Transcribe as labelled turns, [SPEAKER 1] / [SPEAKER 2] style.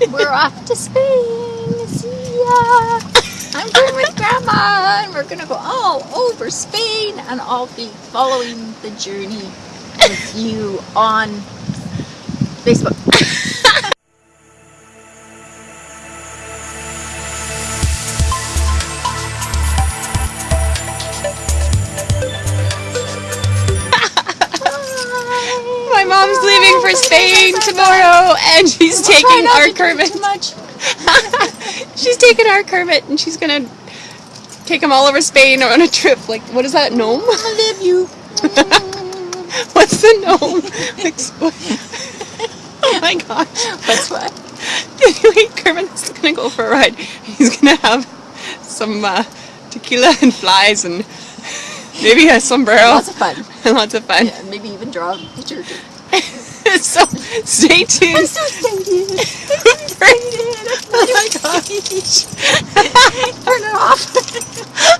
[SPEAKER 1] We're off to Spain. See ya. I'm going with Grandma, and we're gonna go all over Spain, and I'll be following the journey with you on Facebook.
[SPEAKER 2] My mom's leaving for Spain tomorrow, and she's taking our Kermit.
[SPEAKER 1] Too much.
[SPEAKER 2] She's taking our Kermit, and she's gonna take him all over Spain on a trip. Like, what is that gnome?
[SPEAKER 1] I love you.
[SPEAKER 2] What's the gnome? Oh my gosh!
[SPEAKER 1] What's what?
[SPEAKER 2] Anyway, Kermit's gonna go for a ride. He's gonna have some uh, tequila and flies, and maybe a sombrero,
[SPEAKER 1] Lots of fun.
[SPEAKER 2] lots of fun.
[SPEAKER 1] Yeah, maybe even draw a picture.
[SPEAKER 2] so stay tuned.
[SPEAKER 1] I'm so excited. I'm so excited.
[SPEAKER 2] oh my gosh!
[SPEAKER 1] Turn it off.